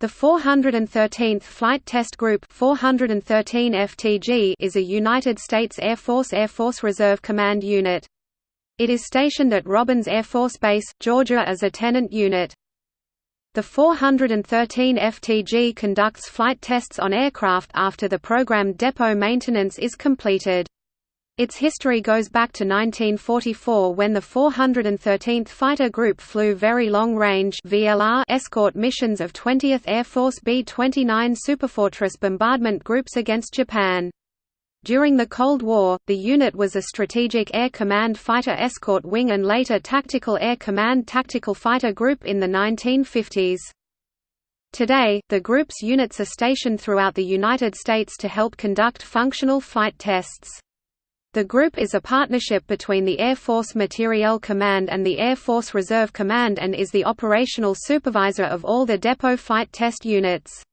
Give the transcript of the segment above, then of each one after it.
The 413th Flight Test Group 413 FTG is a United States Air Force Air Force Reserve Command unit. It is stationed at Robins Air Force Base, Georgia as a tenant unit. The 413 FTG conducts flight tests on aircraft after the programmed depot maintenance is completed. Its history goes back to 1944 when the 413th Fighter Group flew Very Long Range escort missions of 20th Air Force B-29 Superfortress bombardment groups against Japan. During the Cold War, the unit was a Strategic Air Command Fighter Escort Wing and later Tactical Air Command Tactical Fighter Group in the 1950s. Today, the group's units are stationed throughout the United States to help conduct functional flight tests. The group is a partnership between the Air Force Materiel Command and the Air Force Reserve Command and is the operational supervisor of all the depot flight test units.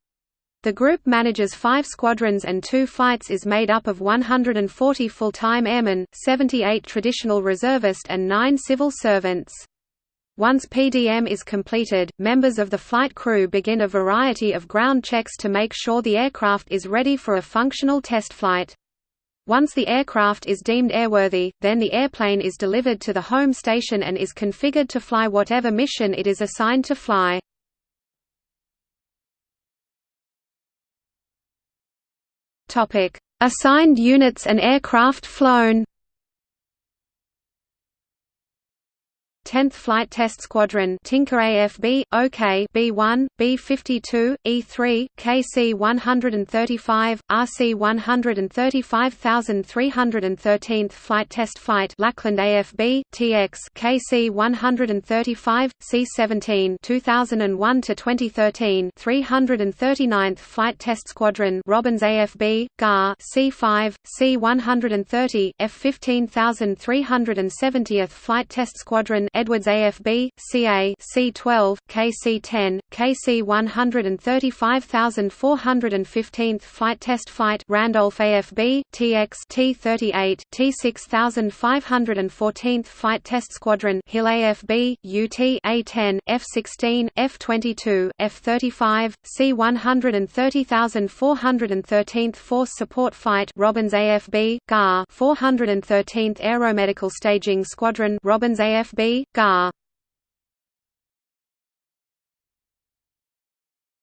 The group manages five squadrons and two flights is made up of 140 full-time airmen, 78 traditional reservists and 9 civil servants. Once PDM is completed, members of the flight crew begin a variety of ground checks to make sure the aircraft is ready for a functional test flight. Once the aircraft is deemed airworthy, then the airplane is delivered to the home station and is configured to fly whatever mission it is assigned to fly. Assigned units and aircraft flown 10th Flight Test Squadron Tinker AFB, OK B1, B52, E3, KC 135, RC 135313th Flight Test Flight Lackland AFB, TX KC 135, C17 2001 to 2013 339th Flight Test Squadron Robins AFB, GAR C5, C130, F15370th Flight Test Squadron Edwards AFB, CA C12, KC10, KC 135415th Flight Test Flight Randolph AFB, TX T38, T6514th Flight Test Squadron Hill AFB, UT A10, F16, F22, F35, C130413th Force Support Flight Robins AFB, GAR 413th Aeromedical Staging Squadron Robins AFB, Gar.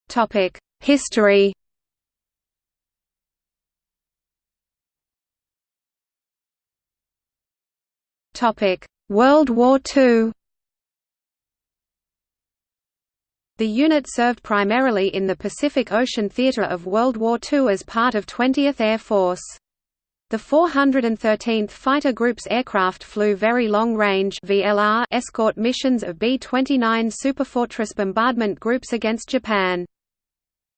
Topic: History. Topic: World War II. The unit served primarily in the Pacific Ocean Theater of World War II as part of 20th Air Force. The 413th Fighter Group's aircraft flew very long-range escort missions of B-29 Superfortress bombardment groups against Japan.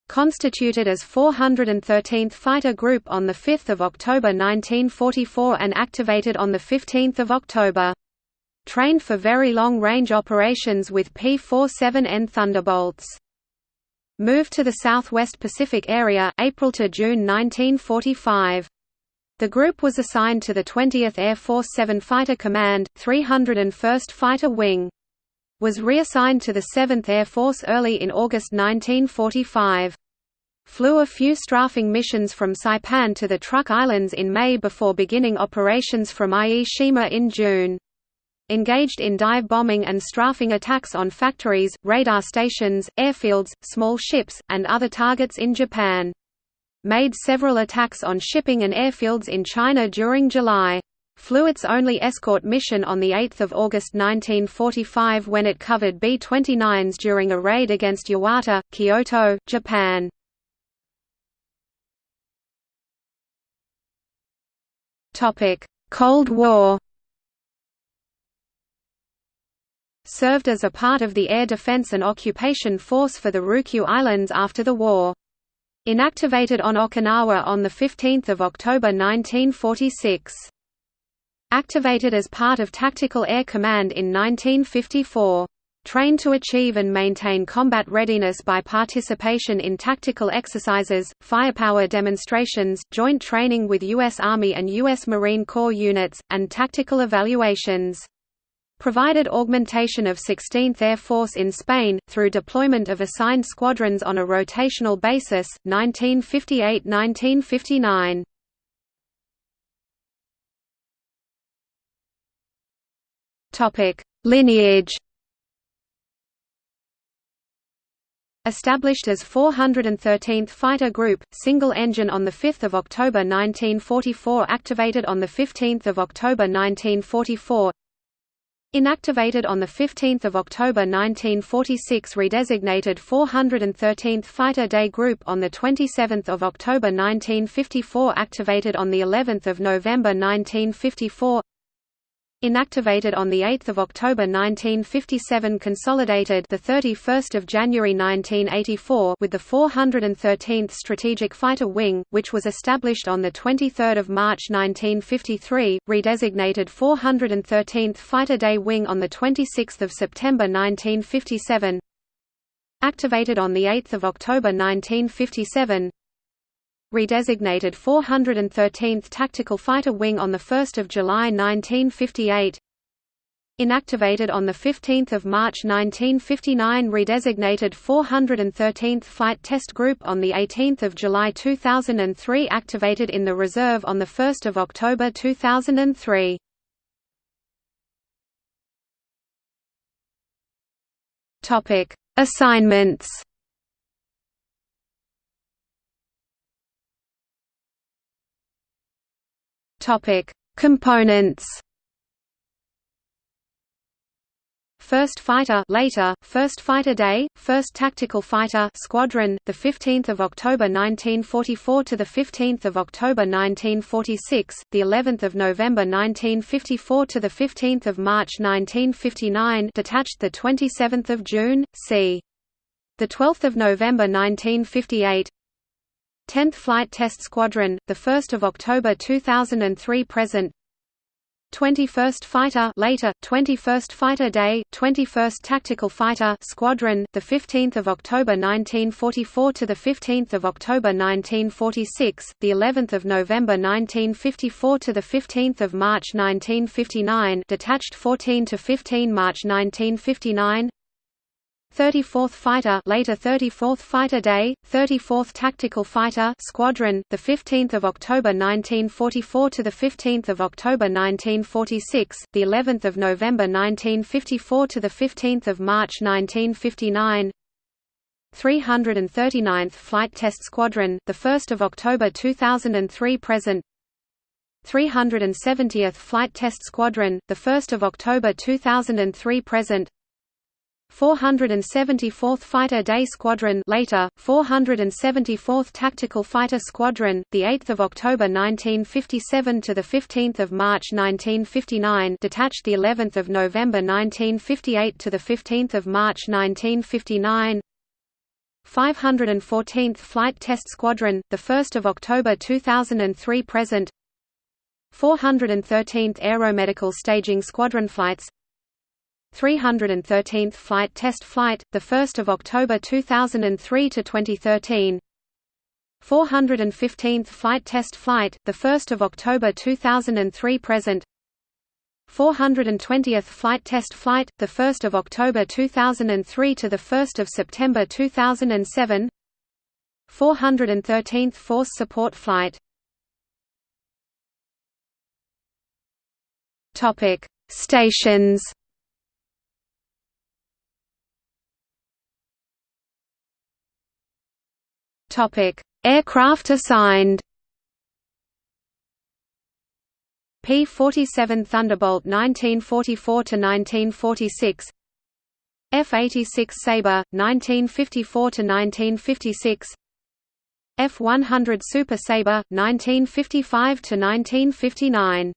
Constituted as 413th Fighter Group on 5 October 1944 and activated on 15 October. Trained for very long-range operations with P-47N Thunderbolts. Moved to the Southwest Pacific area April–June 1945. The group was assigned to the 20th Air Force 7 Fighter Command, 301st Fighter Wing. Was reassigned to the 7th Air Force early in August 1945. Flew a few strafing missions from Saipan to the Truk Islands in May before beginning operations from Ie Shima in June. Engaged in dive bombing and strafing attacks on factories, radar stations, airfields, small ships, and other targets in Japan made several attacks on shipping and airfields in China during July. Flew its only escort mission on 8 August 1945 when it covered B-29s during a raid against Yawata, Kyushu, Japan. Cold War Served as a part of the Air Defense and Occupation Force for the Ryukyu Islands after the war. Inactivated on Okinawa on 15 October 1946. Activated as part of Tactical Air Command in 1954. Trained to achieve and maintain combat readiness by participation in tactical exercises, firepower demonstrations, joint training with U.S. Army and U.S. Marine Corps units, and tactical evaluations. Provided augmentation of 16th Air Force in Spain, through deployment of assigned squadrons on a rotational basis, 1958–1959. Lineage Established as 413th Fighter Group, single engine on 5 October 1944 activated on 15 October 1944 Inactivated on 15 October 1946 redesignated 413th Fighter Day Group on 27 October 1954 activated on of November 1954 Inactivated on the 8th of October 1957 consolidated the 31st of January 1984 with the 413th Strategic Fighter Wing which was established on the 23rd of March 1953 redesignated 413th Fighter Day Wing on the 26th of September 1957 Activated on the 8th of October 1957 redesignated 413th Tactical Fighter Wing on 1 July 1958 Inactivated on 15 March 1959 redesignated 413th Flight Test Group on 18 July 2003 activated in the reserve on 1 October 2003 Assignments Topic: Components. First Fighter later, First Fighter Day, First Tactical Fighter Squadron, the 15th of October 1944 to the 15th of October 1946, the 11th of November 1954 to the 15th of March 1959, detached the 27th of June, c. the 12th of November 1958, 10th Flight Test Squadron, 1 October 2003 present. 21st Fighter later 21st Fighter Day 21st Tactical Fighter Squadron the 15th of October 1944 to the 15th of October 1946 the 11th of November 1954 to the 15th of March 1959 detached 14 to 15 March 1959 34th Fighter later 34th Fighter Day 34th Tactical Fighter Squadron the 15th of October 1944 to the 15th of October 1946 the 11th of November 1954 to the 15th of March 1959 339th Flight Test Squadron the 1st of October 2003 present. 370th Flight Test Squadron the 1st of October 2003 present 474th Fighter Day Squadron later 474th Tactical Fighter Squadron the 8th of October 1957 to the 15th of March 1959 detached the 11th of November 1958 to the 15th of March 1959 514th Flight Test Squadron the 1st of October 2003 present. 413th Aeromedical Staging Squadron flights 313th Flight Test Flight, 1 October 2003 to 2013. 415th Flight Test Flight, 1 October 2003 present. 420th Flight Test Flight, 1 October 2003 to 1 September 2007. 413th Force Support Flight. Topic: Stations. Aircraft assigned. P-47 Thunderbolt 1944 to 1946. F-86 Sabre 1954 to 1956. F-100 Super Sabre 1955 to 1959.